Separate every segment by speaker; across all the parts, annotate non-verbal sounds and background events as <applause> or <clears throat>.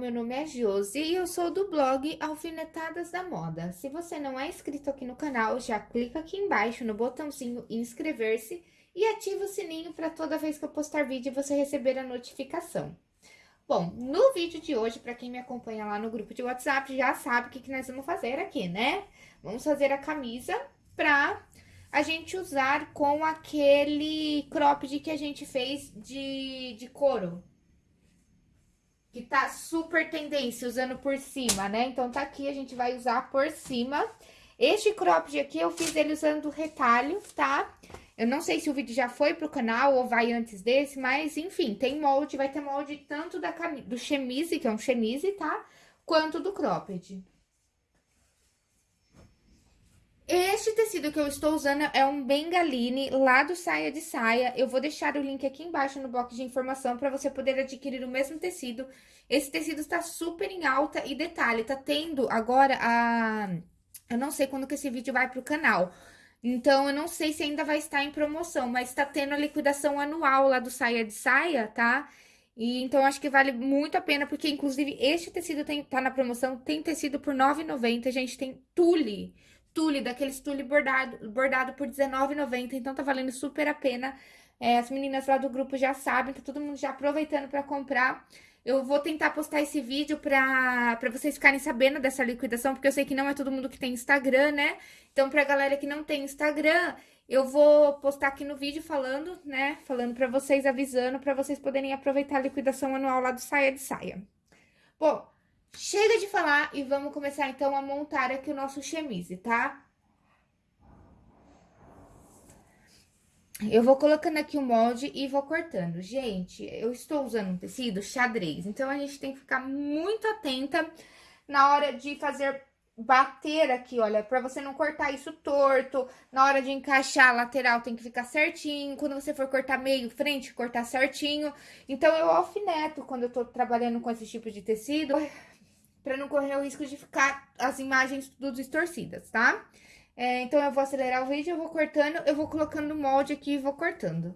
Speaker 1: meu nome é Josi e eu sou do blog Alfinetadas da Moda. Se você não é inscrito aqui no canal, já clica aqui embaixo no botãozinho inscrever-se e ativa o sininho para toda vez que eu postar vídeo você receber a notificação. Bom, no vídeo de hoje, para quem me acompanha lá no grupo de WhatsApp, já sabe o que, que nós vamos fazer aqui, né? Vamos fazer a camisa pra a gente usar com aquele cropped que a gente fez de, de couro, que tá super tendência, usando por cima, né? Então, tá aqui, a gente vai usar por cima. Este cropped aqui, eu fiz ele usando retalho, tá? Eu não sei se o vídeo já foi pro canal ou vai antes desse, mas, enfim, tem molde, vai ter molde tanto da do chemise, que é um chemise, tá? Quanto do cropped. Este tecido que eu estou usando é um Bengaline, lá do Saia de Saia. Eu vou deixar o link aqui embaixo no box de informação para você poder adquirir o mesmo tecido. Esse tecido está super em alta e detalhe, tá tendo agora a... Eu não sei quando que esse vídeo vai pro canal, então, eu não sei se ainda vai estar em promoção, mas tá tendo a liquidação anual lá do Saia de Saia, tá? E então, acho que vale muito a pena, porque inclusive este tecido tem, tá na promoção, tem tecido por R$ 9,90, gente, tem tule tule, daqueles tule bordado, bordado por R$19,90, então tá valendo super a pena. É, as meninas lá do grupo já sabem, tá todo mundo já aproveitando pra comprar. Eu vou tentar postar esse vídeo pra, pra vocês ficarem sabendo dessa liquidação, porque eu sei que não é todo mundo que tem Instagram, né? Então, pra galera que não tem Instagram, eu vou postar aqui no vídeo falando, né? Falando pra vocês, avisando, pra vocês poderem aproveitar a liquidação anual lá do Saia de Saia. Bom, Chega de falar e vamos começar então a montar aqui o nosso chemise, tá? Eu vou colocando aqui o molde e vou cortando. Gente, eu estou usando um tecido xadrez, então a gente tem que ficar muito atenta na hora de fazer bater aqui, olha, pra você não cortar isso torto. Na hora de encaixar a lateral tem que ficar certinho. Quando você for cortar meio, frente, cortar certinho. Então, eu alfineto quando eu tô trabalhando com esse tipo de tecido para não correr o risco de ficar as imagens tudo distorcidas, tá? É, então, eu vou acelerar o vídeo, eu vou cortando, eu vou colocando o molde aqui e vou cortando.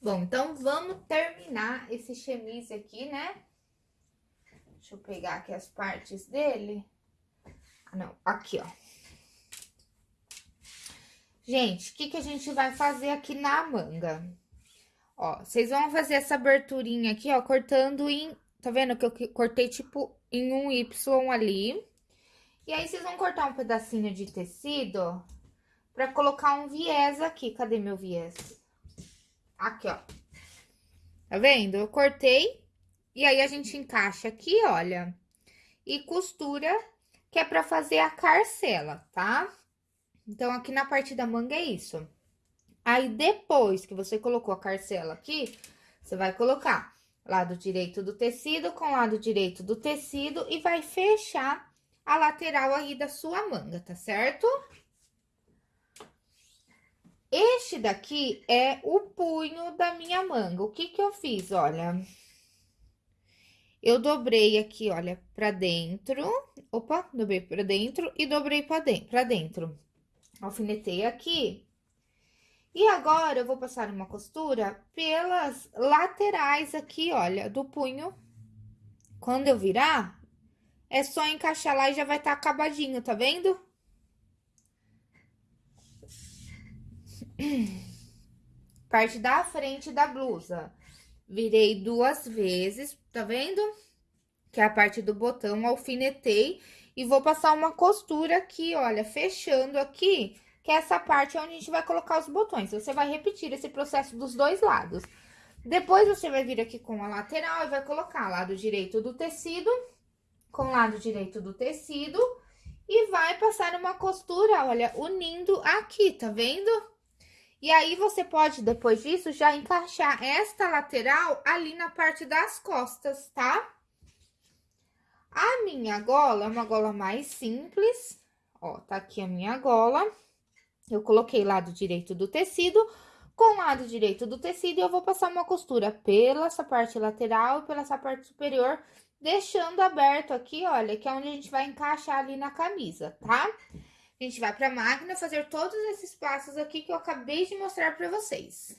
Speaker 1: Bom, então vamos terminar esse chemise aqui, né? Deixa eu pegar aqui as partes dele. Ah, não, aqui, ó. Gente, o que que a gente vai fazer aqui na manga? Ó, vocês vão fazer essa aberturinha aqui, ó, cortando em... Tá vendo que eu cortei, tipo, em um Y ali. E aí, vocês vão cortar um pedacinho de tecido pra colocar um viés aqui. Cadê meu viés? Aqui, ó. Tá vendo? Eu cortei. E aí, a gente encaixa aqui, olha. E costura, que é pra fazer a carcela, tá? Então, aqui na parte da manga é isso. Aí, depois que você colocou a carcela aqui, você vai colocar lado direito do tecido com lado direito do tecido e vai fechar a lateral aí da sua manga, tá certo? Este daqui é o punho da minha manga. O que que eu fiz? Olha, eu dobrei aqui, olha, pra dentro. Opa, dobrei pra dentro e dobrei pra dentro. Pra dentro. Alfinetei aqui. E agora, eu vou passar uma costura pelas laterais aqui, olha, do punho. Quando eu virar, é só encaixar lá e já vai estar tá acabadinho, tá vendo? <clears throat> Parte da frente da blusa. Virei duas vezes, tá vendo? Que é a parte do botão, alfinetei e vou passar uma costura aqui, olha, fechando aqui, que é essa parte onde a gente vai colocar os botões. Você vai repetir esse processo dos dois lados. Depois, você vai vir aqui com a lateral e vai colocar lado direito do tecido com lado direito do tecido e vai passar uma costura, olha, unindo aqui, tá vendo? E aí, você pode, depois disso, já encaixar esta lateral ali na parte das costas, tá? A minha gola é uma gola mais simples, ó, tá aqui a minha gola. Eu coloquei lado direito do tecido, com lado direito do tecido, eu vou passar uma costura pela essa parte lateral e pela essa parte superior, deixando aberto aqui, olha, que é onde a gente vai encaixar ali na camisa, tá? A gente vai pra máquina fazer todos esses passos aqui que eu acabei de mostrar pra vocês.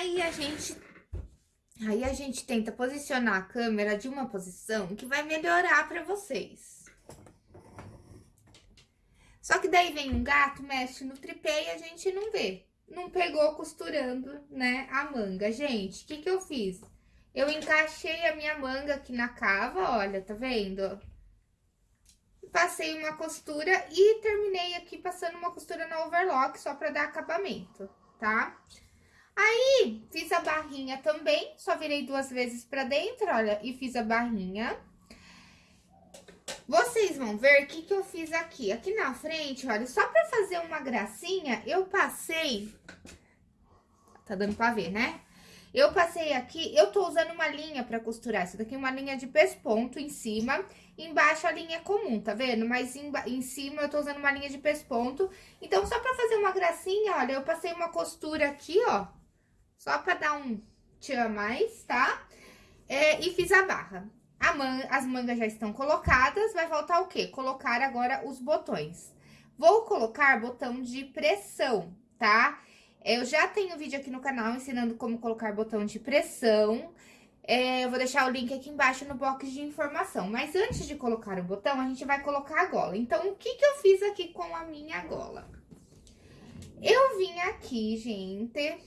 Speaker 1: Aí a gente Aí a gente tenta posicionar a câmera de uma posição que vai melhorar para vocês. Só que daí vem um gato, mexe no tripé e a gente não vê. Não pegou costurando, né, a manga. Gente, o que que eu fiz? Eu encaixei a minha manga aqui na cava, olha, tá vendo? Passei uma costura e terminei aqui passando uma costura na overlock, só pra dar acabamento, tá? Aí, fiz a barrinha também, só virei duas vezes pra dentro, olha, e fiz a barrinha. Vocês vão ver o que, que eu fiz aqui. Aqui na frente, olha, só pra fazer uma gracinha, eu passei... Tá dando pra ver, né? Eu passei aqui, eu tô usando uma linha pra costurar. Essa daqui é uma linha de pesponto em cima, embaixo a linha é comum, tá vendo? Mas em, em cima eu tô usando uma linha de pesponto. Então, só pra fazer uma gracinha, olha, eu passei uma costura aqui, ó, só pra dar um tchan a mais, tá? É, e fiz a barra. A man as mangas já estão colocadas, vai faltar o quê? Colocar agora os botões. Vou colocar botão de pressão, tá? Eu já tenho vídeo aqui no canal ensinando como colocar botão de pressão. É, eu vou deixar o link aqui embaixo no box de informação. Mas antes de colocar o botão, a gente vai colocar a gola. Então, o que que eu fiz aqui com a minha gola? Eu vim aqui, gente,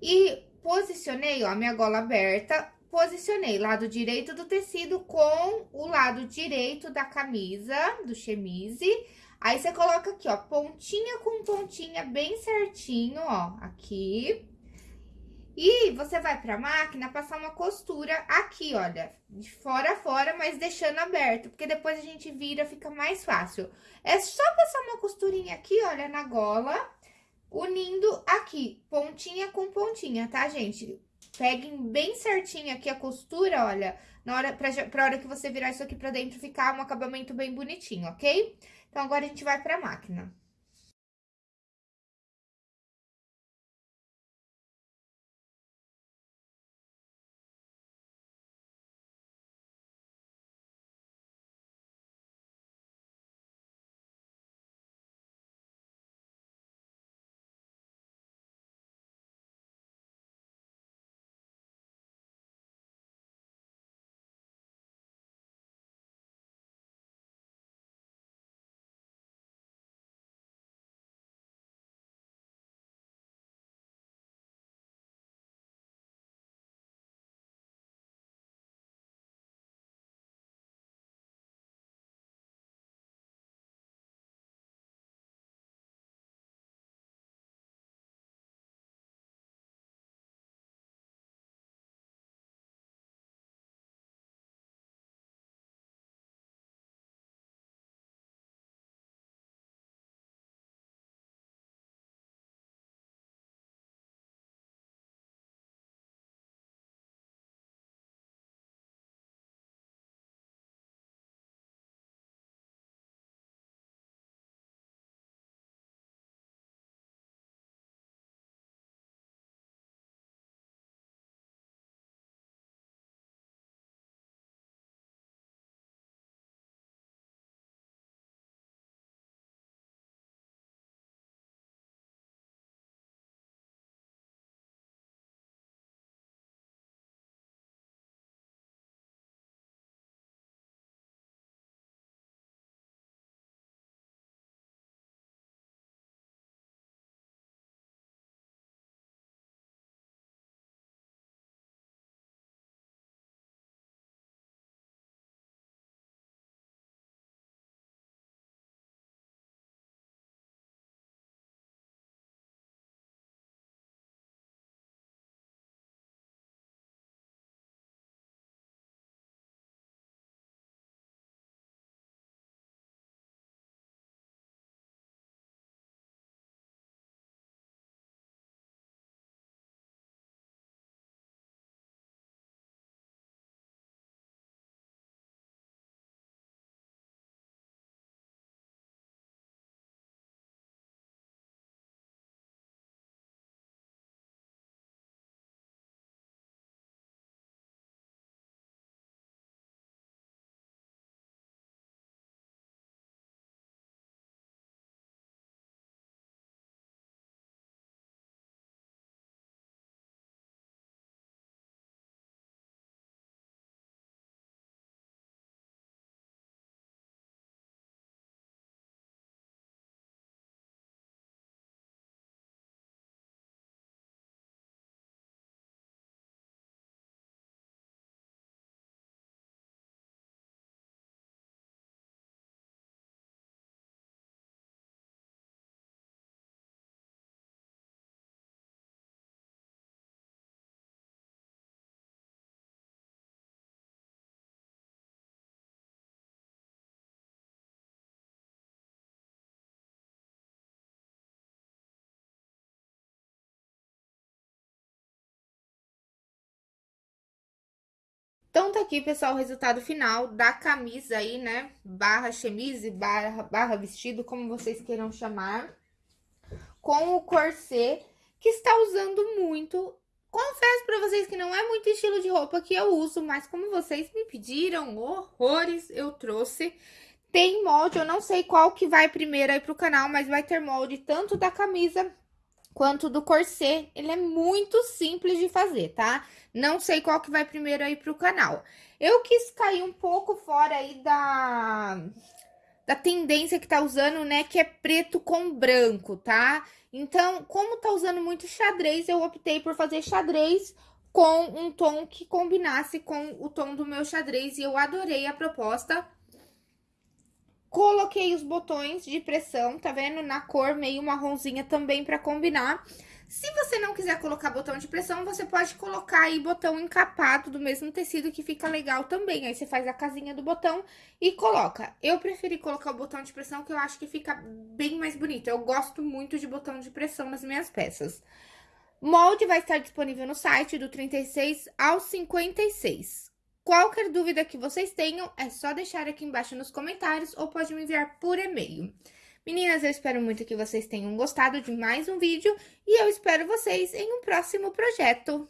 Speaker 1: e posicionei, ó, minha gola aberta, posicionei lado direito do tecido com o lado direito da camisa, do chemise. Aí, você coloca aqui, ó, pontinha com pontinha bem certinho, ó, aqui. E você vai pra máquina passar uma costura aqui, olha, de fora a fora, mas deixando aberto, porque depois a gente vira, fica mais fácil. É só passar uma costurinha aqui, olha, na gola unindo aqui, pontinha com pontinha, tá, gente? Peguem bem certinho aqui a costura, olha, na hora, pra, pra hora que você virar isso aqui pra dentro, ficar um acabamento bem bonitinho, ok? Então, agora a gente vai pra máquina. Então, tá aqui, pessoal, o resultado final da camisa aí, né? Barra chemise, barra, barra vestido, como vocês queiram chamar. Com o corset, que está usando muito. Confesso pra vocês que não é muito estilo de roupa que eu uso, mas como vocês me pediram horrores, eu trouxe. Tem molde, eu não sei qual que vai primeiro aí pro canal, mas vai ter molde tanto da camisa quanto do corset. Ele é muito simples de fazer, tá? Não sei qual que vai primeiro aí pro canal. Eu quis cair um pouco fora aí da, da tendência que tá usando, né? Que é preto com branco, tá? Então, como tá usando muito xadrez, eu optei por fazer xadrez com um tom que combinasse com o tom do meu xadrez. E eu adorei a proposta. Coloquei os botões de pressão, tá vendo? Na cor meio marronzinha também pra combinar. Se você não quiser colocar botão de pressão, você pode colocar aí botão encapado do mesmo tecido que fica legal também. Aí você faz a casinha do botão e coloca. Eu preferi colocar o botão de pressão que eu acho que fica bem mais bonito. Eu gosto muito de botão de pressão nas minhas peças. Molde vai estar disponível no site do 36 ao 56. Qualquer dúvida que vocês tenham, é só deixar aqui embaixo nos comentários ou pode me enviar por e-mail. Meninas, eu espero muito que vocês tenham gostado de mais um vídeo e eu espero vocês em um próximo projeto.